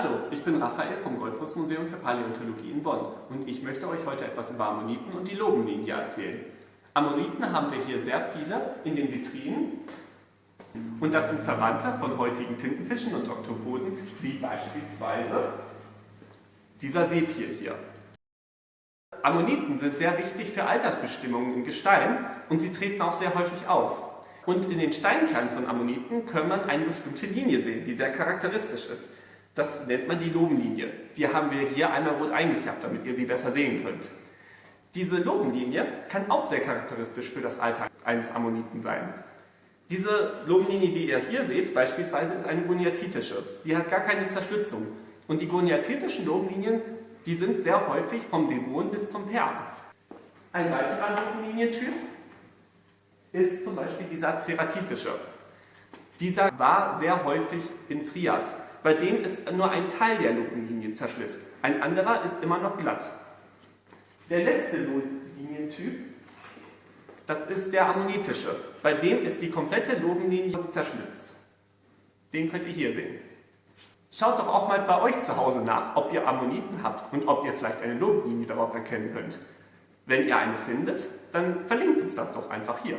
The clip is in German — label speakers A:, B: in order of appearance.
A: Hallo, ich bin Raphael vom Goldfußmuseum für Paläontologie in Bonn und ich möchte euch heute etwas über Ammoniten und die Lobenlinie erzählen. Ammoniten haben wir hier sehr viele in den Vitrinen und das sind Verwandte von heutigen Tintenfischen und Oktopoden, wie beispielsweise dieser Sepie hier. Ammoniten sind sehr wichtig für Altersbestimmungen im Gestein und sie treten auch sehr häufig auf. Und in den Steinkernen von Ammoniten kann man eine bestimmte Linie sehen, die sehr charakteristisch ist. Das nennt man die Lobenlinie. Die haben wir hier einmal rot eingefärbt, damit ihr sie besser sehen könnt. Diese Lobenlinie kann auch sehr charakteristisch für das Alter eines Ammoniten sein. Diese Lobenlinie, die ihr hier seht, beispielsweise ist eine goniatitische. Die hat gar keine Zerstützung. Und die goniatitischen Lobenlinien, die sind sehr häufig vom Devon bis zum Perm. Ein weiterer Lobenlinientyp ist zum Beispiel dieser ceratitische. Dieser war sehr häufig in Trias. Bei dem ist nur ein Teil der Lobenlinie zerschlisst. Ein anderer ist immer noch glatt. Der letzte Lobenlinientyp, das ist der ammonitische. Bei dem ist die komplette Lobenlinie zerschlitzt. Den könnt ihr hier sehen. Schaut doch auch mal bei euch zu Hause nach, ob ihr Ammoniten habt und ob ihr vielleicht eine Lobenlinie darauf erkennen könnt. Wenn ihr eine findet, dann verlinkt uns das doch einfach hier.